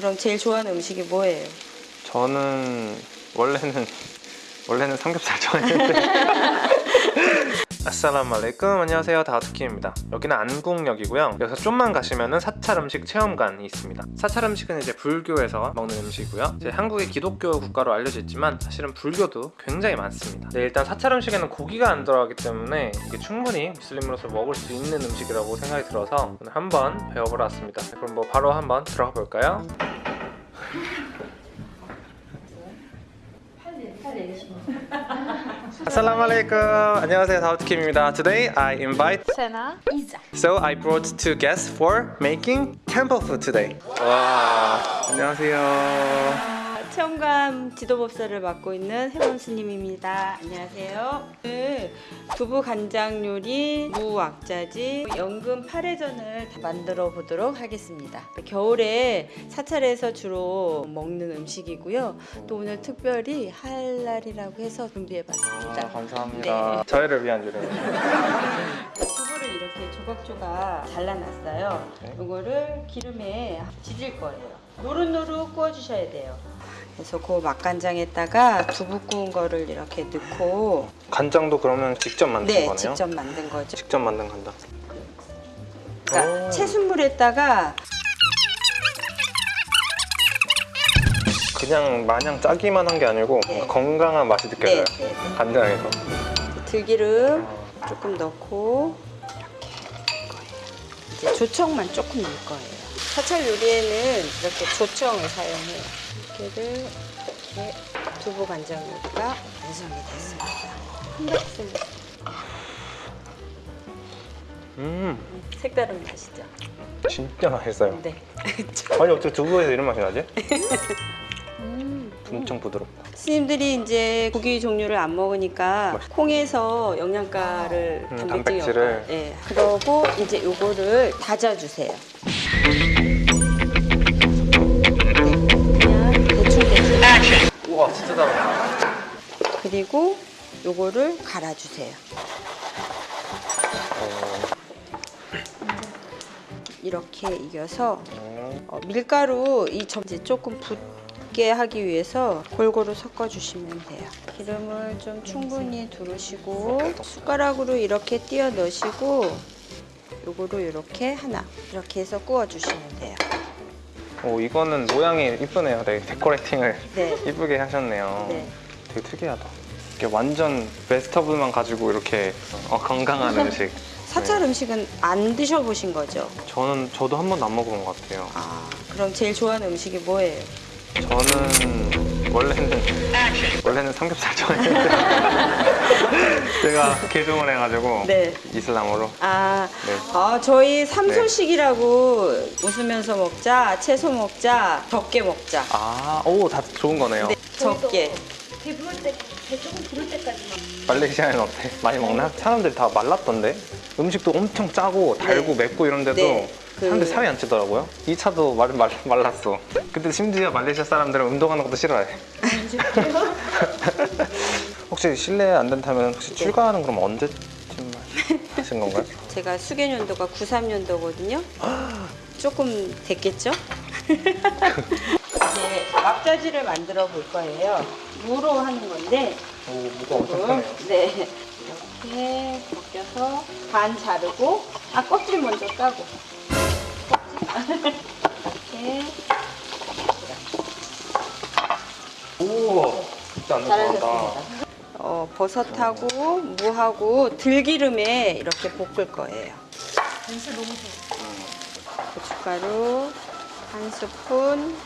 그럼 제일 좋아하는 음식이 뭐예요? 저는 원래는 원래는 삼겹살 좋아했는데. 아살라무 알레이쿰. 안녕하세요. 다우트키입니다. 여기는 안국역이고요. 여기서 좀만 가시면 사찰 음식 체험관이 있습니다. 사찰 음식은 이제 불교에서 먹는 음식이고요. 이제 한국이 기독교 국가로 알려져 있지만 사실은 불교도 굉장히 많습니다. 네, 일단 사찰 음식에는 고기가 안 들어가기 때문에 이게 충분히 무슬림으로서 먹을 수 있는 음식이라고 생각이 들어서 오늘 한번 배워보러 왔습니다. 그럼 뭐 바로 한번 들어가 볼까요? Assalamu alaikum. 안녕하세요. 다우트킴입니다. Today I invite Sena, Isa. So I brought two guests for making temple food today. 와, 안녕하세요. 체험관 지도법사를 맡고 있는 해원 스님입니다. 안녕하세요. 오늘 두부 간장 요리, 무왁자지, 연금 파래전을 만들어 보도록 하겠습니다. 겨울에 사찰에서 주로 먹는 음식이고요. 또 오늘 특별히 할랄이라고 해서 준비해 봤습니다. 아, 감사합니다. 저희를 위한 요리. 두부를 이렇게 조각조각 잘라놨어요. 네. 이거를 기름에 지질 거예요. 노릇노릇 구워주셔야 돼요. 그래서 그 맛간장에다가 두부 구운 거를 이렇게 넣고 간장도 그러면 직접 만든 네 거네요? 직접 만든 거죠. 직접 만든 간장. 그러니까 오. 채순물에다가 그냥 마냥 짜기만 한 게 아니고 네. 건강한 맛이 느껴져요. 네, 네, 네. 간장에서. 들기름 조금 넣고 이렇게 조청만 조금 넣을 거예요. 사찰 요리에는 이렇게 조청을 사용해요. 이렇게를 이렇게 두부 간장 요리가 완성이 됐습니다. 한 박스 음, 색다른 맛이죠. 진짜 맛있어요. 네. 아니 어떻게 두부에서 이런 맛이 나지? 음. 엄청 부드럽다. 스님들이 이제 고기 종류를 안 먹으니까 맛있다. 콩에서 영양가를 음, 단백질을. 없다. 예. 그러고 이제 요거를 다져주세요. 우와 진짜 달아. 그리고 요거를 갈아주세요. 이렇게 이겨서 어, 밀가루 이 점지 조금 붙게 하기 위해서 골고루 섞어 주시면 돼요. 기름을 좀 충분히 두르시고 숟가락으로 이렇게 띄어 넣으시고 요거로 이렇게 하나 이렇게 해서 구워 주시면 돼요. 오 이거는 모양이 이쁘네요. 되게 데코레이팅을 네. 이쁘게 하셨네요. 네. 되게 특이하다. 이게 완전 베스터블만 가지고 이렇게 어, 건강한 음식. 사찰 음식은 안 드셔보신 거죠? 저는 저도 한 번도 안 먹어본 것 같아요. 아 그럼 제일 좋아하는 음식이 뭐예요? 저는 원래는 원래는 삼겹살 좋아했는데 제가 개종을 해가지고 네. 이슬람으로 아, 네. 아 저희 삼소식이라고 웃으면서 먹자, 채소 먹자, 적게 먹자. 아오다 좋은 거네요. 네, 적게. 배 부를 때, 배 조금 부를 때까지만. 말레이시아는 어때? 많이 먹나? 사람들이 다 말랐던데 음식도 엄청 짜고 달고 맵고 이런데도 네. 그- 사람들이 살이 안 찌더라고요. 이 차도 말, 말, 말랐어. 근데 심지어 말레이시아 사람들은 운동하는 것도 싫어해. 혹시 실례 안 된다면 혹시 출가하는 그럼 언제쯤 하신 건가요? 제가 수개년도가 93년도거든요. 조금 됐겠죠? 이제 막자지를 만들어 볼 거예요. 무로 하는 건데, 오 무가 엄청 조금, 크네요. 네. 이렇게 벗겨서 반 자르고, 아, 껍질 먼저 까고. 껍질. 이렇게. 오 진짜 안 잘하셨습니다. 어, 버섯하고 무하고 들기름에 이렇게 볶을 거예요. 냄새 너무 좋아. 고춧가루 한 스푼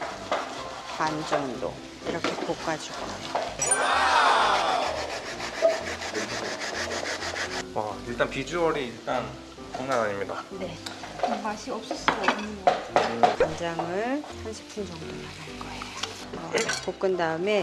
반 정도 이렇게 볶아줄 거예요. 와 일단 비주얼이 일단 장난 아닙니다. 네. 맛이 없을 수가 없는 거. 간장을 한 스푼 정도만 할 거예요. 어, 볶은 다음에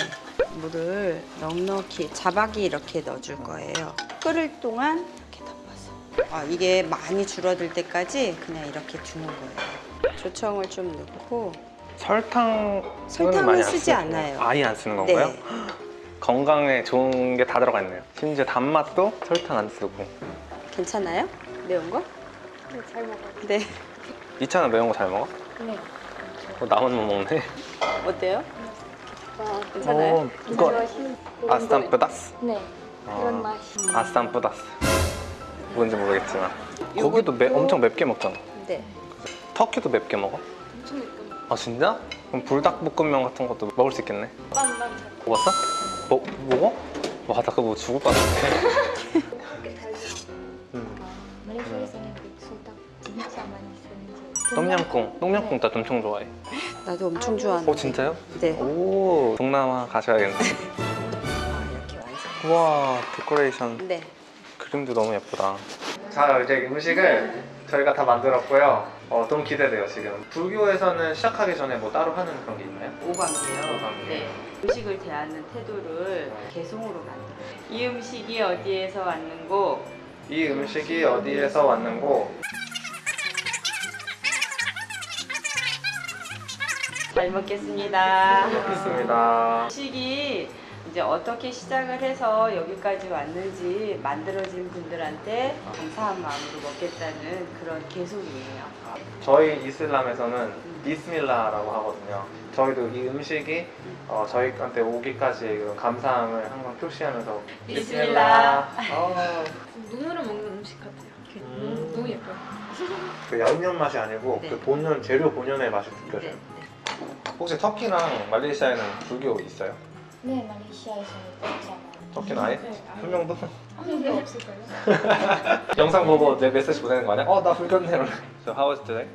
물을 넉넉히 자박이 이렇게 넣어줄 거예요. 끓을 동안 이렇게 덮어서. 아, 이게 많이 줄어들 때까지 그냥 이렇게 두는 거예요. 조청을 좀 넣고 설탕 설탕은 많이 안 쓰지 않아요. 아예 안 쓰는 건가요? 네. 건강에 좋은 게 다 들어가 있네요. 심지어 단맛도 설탕 안 쓰고. 괜찮아요? 매운 거? 네, 잘 먹어요. 네. 이 차는 매운 거 잘 먹어? 네. 어, 나만 못 먹네. 어때요? 괜찮아요? 어, 이거 아스탄 뿌다스. 네. 아. 그런 맛이. 아스탄 뿌다스. 뭔지 모르겠지만. 고기도 매, 엄청 맵게 먹잖아. 네. 터키도 맵게 먹어? 엄청 예쁜. 아 진짜? 그럼 불닭볶음면 같은 것도 먹을 수 있겠네. 빵빵 잘. 먹었어? 먹 먹어? 와, 나 그거 뭐 죽을 것 같은데. 똠양꿍. 똠양꿍 나 엄청 좋아해. 나도 엄청 좋아하는데. 오 진짜요? 네. 오 동남아 가셔야겠네. 아, 이렇게 완성. 와 데코레이션 네. 그림도 너무 예쁘다. 자 이제 음식을 저희가 다 만들었고요. 어, 너무 기대돼요 지금. 불교에서는 시작하기 전에 뭐 따로 하는 그런 게 있나요? 오감이에요. 오감이요. 네. 음식을 대하는 태도를 개성으로 만들어요. 이 음식이 어디에서 왔는고 이 음식이 어디에서 왔는고 잘 먹겠습니다. 먹겠습니다. 음식이 이제 어떻게 시작을 해서 여기까지 왔는지 만들어진 분들한테 감사한 마음으로 먹겠다는 그런 개송이에요. 저희 이슬람에서는 비스밀라라고 하거든요. 저희도 이 음식이 어, 저희한테 오기까지 그런 감사함을 항상 표시하면서 비스밀라. 어, 눈으로 먹는 음식 같아요. 음. 너무, 예뻐요. 그 양념 맛이 아니고 네. 그 본연 재료 본연의 맛이 네. 느껴져요. 혹시 터키랑 말레이시아에는 불교 있어요? 네, 말레이시아에서는 있잖아요. 터키는 아예? 네. 한 명도? 한 명도 없을까요? 영상 보고 내 메시지 보내는 거 아니야? 어, 나 불교네. So how was today?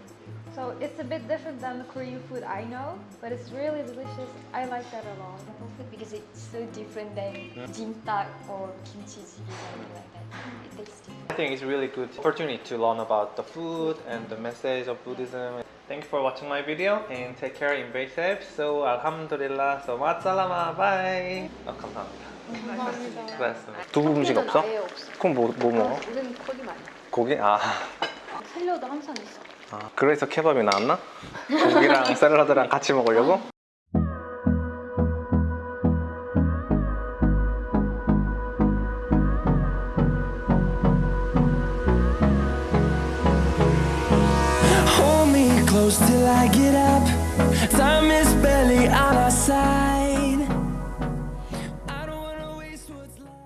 So it's a bit different than the Korean food I know, but it's really delicious. I like that a lot. because it's so different than jimtak or kimchi jjigae something like that. It tastes different. I think it's really good opportunity to learn about the food and the message of Buddhism. Thank you for watching my video and take care and be safe. So alhamdulillah. So 마살라마. Bye. 아, 감사합니다. 감사합니다. 수고하셨습니다. 두부 음식 없어? 아예 없어. 그럼 뭐, 뭐 먹어? 우리는 고기 많이. 고기? 아, 살려도 항상 있어. 아 그래서 케밥이 나왔나? 고기랑 샐러드랑 같이 먹으려고? Close till I get up. Time is